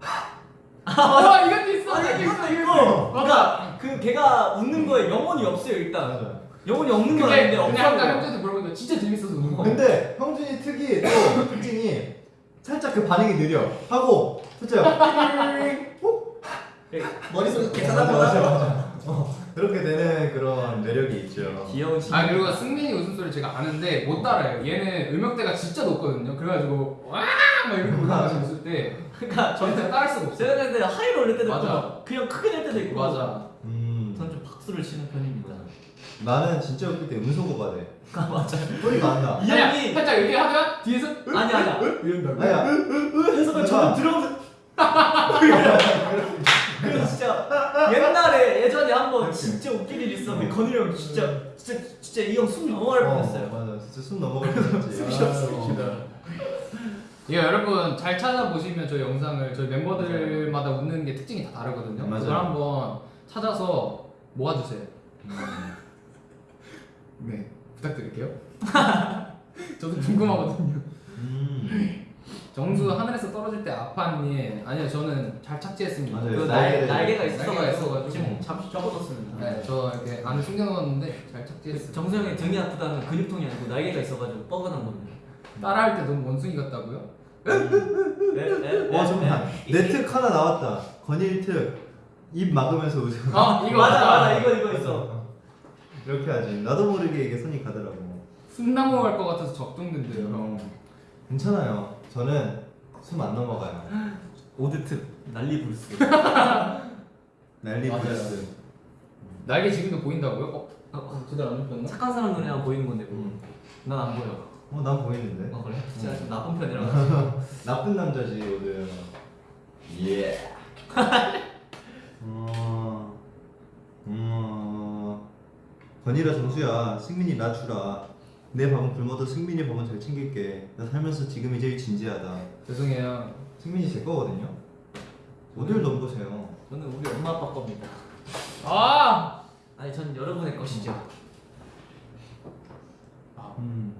Speaker 1: (laughs) 아, 이것도 있어.
Speaker 3: 아니
Speaker 1: 이것도.
Speaker 3: 있고. 그러니까 그 걔가 웃는 거에 영혼이 없어요 일단.
Speaker 2: 맞아
Speaker 3: 영혼이 없는 건
Speaker 1: 근데
Speaker 3: 아닌데
Speaker 1: 그냥
Speaker 3: 없어.
Speaker 1: 아까
Speaker 3: 보여.
Speaker 1: 형한테 물어보니까 진짜 재밌어서 우는 거.
Speaker 2: 근데 형준이 특이 또 특징이 살짝 그 반응이 느려 하고 살짝 (laughs)
Speaker 3: 머릿속에서
Speaker 2: 맞아
Speaker 3: 계산하고
Speaker 2: 맞아 맞아 어, 그렇게 되는 그런 매력이 있죠.
Speaker 3: 귀여운 신.
Speaker 1: 아 그리고 승민이 웃음소리 제가 아는데 못 따라요. 얘는 음역대가 진짜 높거든요. 그래가지고 와막 이렇게 올라가서 웃을 때
Speaker 3: 그러니까 (laughs)
Speaker 1: 저는 진짜 따를 수가 없어요.
Speaker 3: 제가 근데 하이로 올릴 때도 있고
Speaker 1: 맞아.
Speaker 3: 막 그냥 크게 낼 때도 있고.
Speaker 1: 맞아.
Speaker 2: 음.
Speaker 3: 저는 좀 박수를 치는 편입니다.
Speaker 2: 나는 진짜 웃길 때 음소거가 돼.
Speaker 3: 아 맞아.
Speaker 2: 소리가 안 나.
Speaker 3: 이
Speaker 1: 아니야,
Speaker 3: 형이
Speaker 1: 살짝 이렇게 하면 뒤에서
Speaker 3: 아니 아니야.
Speaker 1: 이런다고.
Speaker 2: 아야.
Speaker 3: 해서 저는 들어오면서 그래서 진짜 옛날에 예전에 한번
Speaker 2: 이렇게.
Speaker 3: 진짜 웃긴 일 있었는데
Speaker 2: 어.
Speaker 3: 건일이 형 진짜 진짜 진짜 이 형 숨 넘어갈 뻔했어요.
Speaker 2: 맞아. 진짜 숨 넘어갈 뻔했지. (laughs)
Speaker 1: 예, 여러분 잘 찾아보시면 저희 영상을 저희 멤버들마다 웃는 게 특징이 다 다르거든요.
Speaker 2: 맞아요.
Speaker 1: 그걸 한번 찾아서 모아주세요.
Speaker 2: 음.
Speaker 1: 네, 부탁드릴게요. (laughs) 저도 궁금하거든요.
Speaker 2: 음.
Speaker 1: 정수 하늘에서 떨어질 때 아팠니? 아니요, 저는 잘 착지했습니다.
Speaker 2: 맞아요.
Speaker 3: 그
Speaker 2: 날개-
Speaker 3: 날, 날개가
Speaker 1: 날개가
Speaker 3: 있어가지고
Speaker 1: 있어가지고.
Speaker 3: 지금 잠시 접어뒀습니다.
Speaker 1: 네, 저 이렇게 안에 숨겨놓았는데 잘 착지했어요.
Speaker 3: 정수 형이 등이 아프다는 근육통이 아니고 날개가 있어가지고 뻐근한 겁니다.
Speaker 1: 따라할 때 너무 원숭이 같다고요?
Speaker 3: 네, 네,
Speaker 2: 와 잠깐. 내특 하나 나왔다. 건일 특. 입 막으면서 웃어.
Speaker 1: 아, 이거
Speaker 3: 맞아. 맞아 이거 이거 있어.
Speaker 2: 이렇게 하지. 나도 모르게 이게 손이 가더라고.
Speaker 1: 숨 넘어갈 것 같아서 걱정된대요, 형.
Speaker 2: 괜찮아요. 저는 숨 안 넘어가요.
Speaker 3: 오드특 난리 불스. (laughs)
Speaker 2: 난리
Speaker 1: 맞아요.
Speaker 2: 부르스.
Speaker 1: 날개 지금도 보인다고요? 어?
Speaker 3: 어, 어.
Speaker 1: 제대로 안 잡혔나?
Speaker 3: 착한 사람 눈에만 보이는 건데 뭐.
Speaker 2: 음.
Speaker 3: 난안 보여.
Speaker 2: 어, 난 보이는데.
Speaker 3: 어 그래? 제가 좀 나쁜 편이라. (laughs)
Speaker 2: 나쁜 남자지 오늘. 예. (laughs) 어. 어. 건이라 정수야. 승민이 나 주라. 내 밥은 굶어도 승민이 밥은 잘 챙길게. 나 살면서 지금이 제일 진지하다.
Speaker 1: 죄송해요.
Speaker 2: 승민이 제 거거든요. 어딜 넘보세요.
Speaker 3: 저는 우리 엄마 아빠 겁니다.
Speaker 1: 아!
Speaker 3: 아니 전 여러분의 것이죠.
Speaker 2: 음.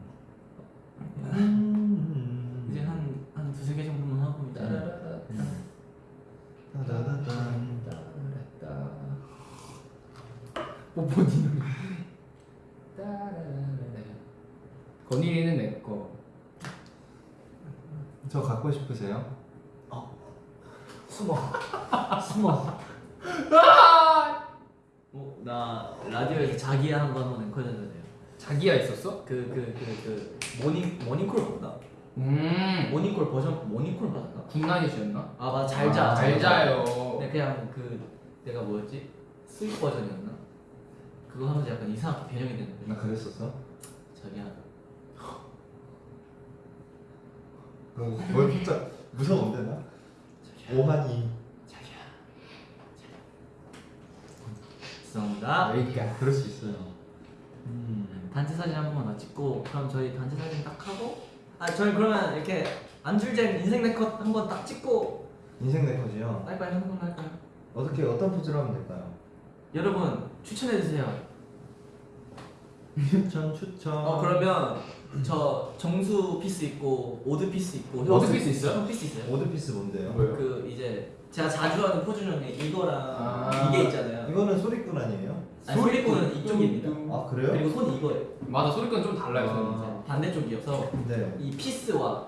Speaker 2: 음.
Speaker 3: 이제 한 한 두세 개 정도만 하고 이제
Speaker 2: 따다다단.
Speaker 1: 뽀뽀디는 건일이는 내 거.
Speaker 2: 저 갖고 싶으세요?
Speaker 3: 숨어 (laughs) 숨어. 어, 나 라디오에서 자기야 한 거 한번 앵콜 해줘야 돼요.
Speaker 1: 자기야 있었어?
Speaker 3: 그 그 그 그 모닝 모닝콜 봤나?
Speaker 1: 음.
Speaker 3: 모닝콜 버전 모닝콜 봤나?
Speaker 1: good night이었나?
Speaker 3: 아 맞아 잘 자.
Speaker 1: 아, 잘 자요.
Speaker 3: 네, 그냥 그 내가 뭐였지? sweet 버전이었나? 그거 하면서 약간 이상하게 변형이 됐는데
Speaker 2: 나 그랬었어?
Speaker 3: 자기야
Speaker 2: 뭐, 뭘 살짝 무서운데 나? 오한이
Speaker 3: 자기야 죄송합니다
Speaker 1: 여기까.
Speaker 2: 그럴 수 있어요 음.
Speaker 3: 단체 사진 한 번만 더 찍고 그럼 저희 단체 사진 딱 하고 아 저희 그러면 이렇게 안줄잼 인생 네컷 한 번 딱 찍고
Speaker 2: 인생 네컷이요
Speaker 3: 하는 걸로 할까요?
Speaker 2: 어떻게 어떤 포즈를 하면 될까요?
Speaker 3: 여러분 추천해주세요
Speaker 2: 추천 추천
Speaker 3: 어 그러면 저 정수 peace 있고 오드 peace 있고
Speaker 1: 오드 peace 있어요?
Speaker 3: 형 peace 있어요?
Speaker 2: 오드 peace 뭔데요?
Speaker 1: 뭐요?
Speaker 3: 그 이제 제가 자주 하는 포즈 중에 이거랑
Speaker 1: 아.
Speaker 3: 이게 있잖아요
Speaker 2: 이거는 소리꾼 아니에요?
Speaker 3: 아니 소리꾼은 이쪽입니다
Speaker 2: 아 그래요?
Speaker 3: 그리고 손이 이거예요
Speaker 1: 맞아 소리꾼 좀 달라요.
Speaker 2: 아.
Speaker 1: 저는.
Speaker 3: 반대쪽이어서
Speaker 2: 네
Speaker 3: 이 peace와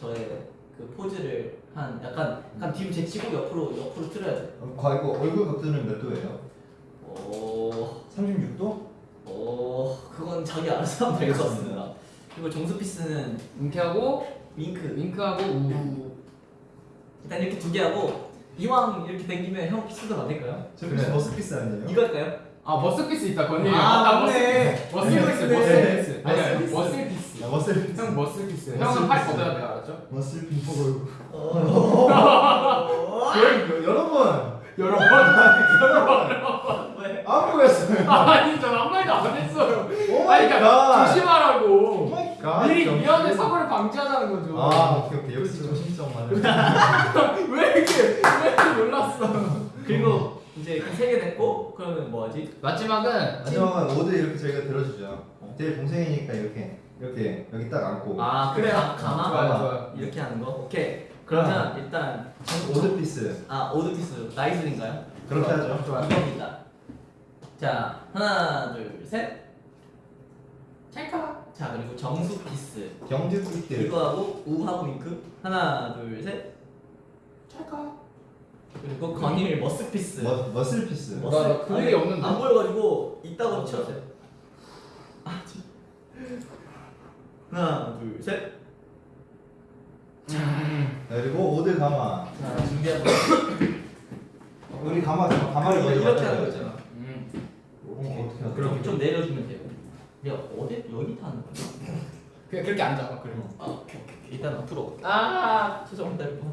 Speaker 3: 저의 그 포즈를 한 약간 약간 뒤로 제치고 옆으로 옆으로 틀어야 돼.
Speaker 2: 어, 과 이거 얼굴 각도는 몇 도예요?
Speaker 3: 오,
Speaker 2: 36도?
Speaker 3: 오, 그건 자기 알아서 하면 될것 같습니다. 그리고 정수 peace는
Speaker 1: 윙크하고
Speaker 3: 윙크.
Speaker 1: 윙크하고 우.
Speaker 3: 일단 이렇게 두 개 하고 이왕 이렇게 당기면 형 peace도 만들까요?
Speaker 2: 저
Speaker 1: 그래.
Speaker 2: muscle peace 아니에요?
Speaker 3: 이거 할까요?
Speaker 1: 아 muscle peace 있다 건일.
Speaker 3: 아, 맞네.
Speaker 1: muscle peace
Speaker 3: 이거
Speaker 1: muscle peace.
Speaker 3: 있네.
Speaker 1: 아니 아니 muscle peace.
Speaker 2: 아, muscle peace
Speaker 1: 형.
Speaker 2: muscle peace.
Speaker 1: 형은 팔 걷어야 돼 알았죠?
Speaker 2: muscle peace
Speaker 3: 어.
Speaker 2: 여러분
Speaker 1: 여러 번.
Speaker 3: 왜?
Speaker 2: 안 보였어요
Speaker 1: 아니 전 아무 말도 안 했어요.
Speaker 2: 오
Speaker 1: 아니 그러니까 조심하라고. 미리 미연의 사고를 방지하자는 거죠.
Speaker 2: 아 오케이 오케이 역시 조심성만 (laughs)
Speaker 1: 왜 이렇게 왜 이렇게 놀랐어?
Speaker 3: 그리고 이제 세개 됐고 그러면 뭐 하지?
Speaker 1: 마지막은
Speaker 2: 마지막은 오드 이렇게 저희가 들어주죠 제 동생이니까 이렇게 이렇게 여기 딱 앉고
Speaker 3: 아 그래 가- 가마
Speaker 1: 좋아요 좋아요.
Speaker 3: 이렇게 하는 거. 오케이. 그러면 일단 정-
Speaker 2: 오드 피스
Speaker 3: 아 오드 피스 나이슬인가요?
Speaker 2: 그렇게 하죠
Speaker 1: 좋아요.
Speaker 3: 이겁니다. 자 하나 둘 셋.
Speaker 1: 찰칵.
Speaker 3: 자 그리고 정수 피스
Speaker 2: 경주 꿀들
Speaker 3: 이거하고 우하고 윙크 하나 둘 셋.
Speaker 1: 찰칵.
Speaker 3: 그리고 건일 머스 피스.
Speaker 2: 머, 머슬 피스.
Speaker 3: 머스-
Speaker 1: 나- 나그
Speaker 3: 아니,
Speaker 1: 얘기 없는데?
Speaker 3: 안 보여가지고 이따가 치웠어요. 아, 진. 하나, 둘, 셋.
Speaker 2: 자, 그리고 오드 가마.
Speaker 3: 자, 준비하고.
Speaker 2: 우리 가마 가마를
Speaker 3: 이렇게,
Speaker 2: 먼저
Speaker 3: 이렇게
Speaker 2: 만들어야
Speaker 3: 하는
Speaker 2: 돼.
Speaker 3: 거잖아.
Speaker 1: 음.
Speaker 2: 어, 어떻게 하지?
Speaker 3: 그럼 좀 내려주면 돼요. 내가 어디 여기 타는 거야?
Speaker 1: 그냥 그렇게 앉아. 그래.
Speaker 3: 아, 오케이, 오케이. 일단 앞으로.
Speaker 1: 아.
Speaker 3: 죄송합니다, 여러분.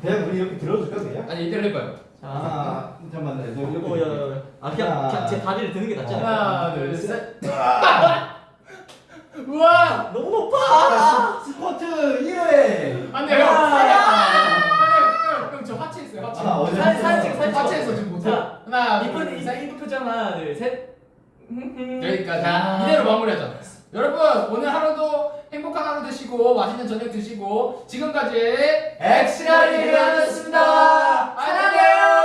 Speaker 2: 그냥 우리 이렇게 들어줄까 그냥?
Speaker 1: 아니 이대로 해봐요.
Speaker 3: 자,
Speaker 2: 아, 잠깐만, 나 이거 이렇게.
Speaker 3: 어, 야, 야. 아, 그냥, 제 다리를 드는 게 낫지 않아요?
Speaker 1: 하나, 둘, 셋. (laughs) 우와.
Speaker 3: 너무 높아!
Speaker 2: 스쿼트 1회.
Speaker 1: 안돼 형. 아니 형, 형, 저 하체 있어요. 하체.
Speaker 2: 아, 어제
Speaker 3: 사진, 찍, 사진.
Speaker 1: 하체에서 지금 못해.
Speaker 3: 자,
Speaker 1: 하나,
Speaker 3: 이쁜. 이쁜 표정 하나, 둘, 셋.
Speaker 1: 음. 그러니까 자
Speaker 3: 아.
Speaker 1: 이대로 마무리하자 여러분 오늘 하루도 행복한 하루 되시고 맛있는 저녁 드시고 지금까지 엑스라리였습니다. 안녕히 계세요.